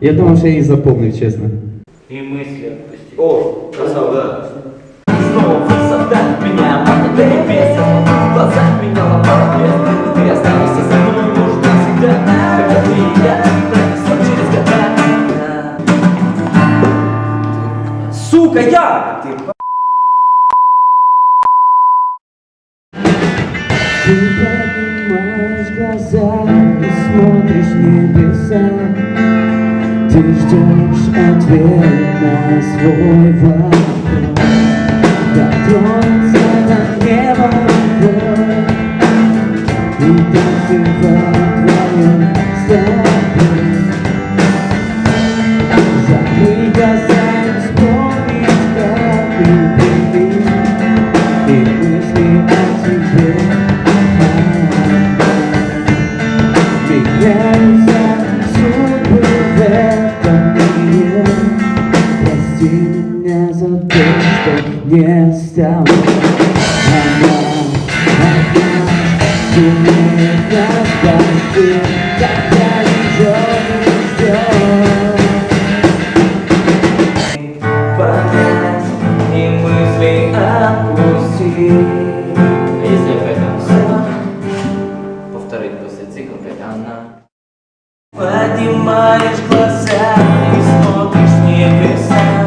Я думаю, что я их запомнил, честно. И мысли отпусти. О, красава, да. Снова высота меня молодые песен В глазах меня ломала песня И ты останешься со мной, может, навсегда Когда ты и я пронесем через года Сука, я! Ты Ты поднимаешь глаза и смотришь в небеса Ты ждешь ответ на свой вопрос. Дотронуться меня за то, что не стал Она, она сумеет нас спасти Когда ее не ждет понять И мысли отпустить А если опять она? Повторить после цикла опять она. Поднимаешь глаза и смотришь небеса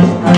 ждешь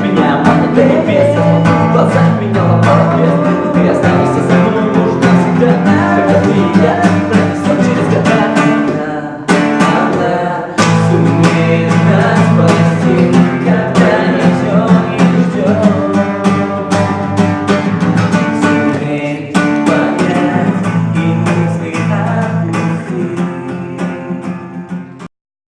Меня мотает весом, в глазах меня ломает вес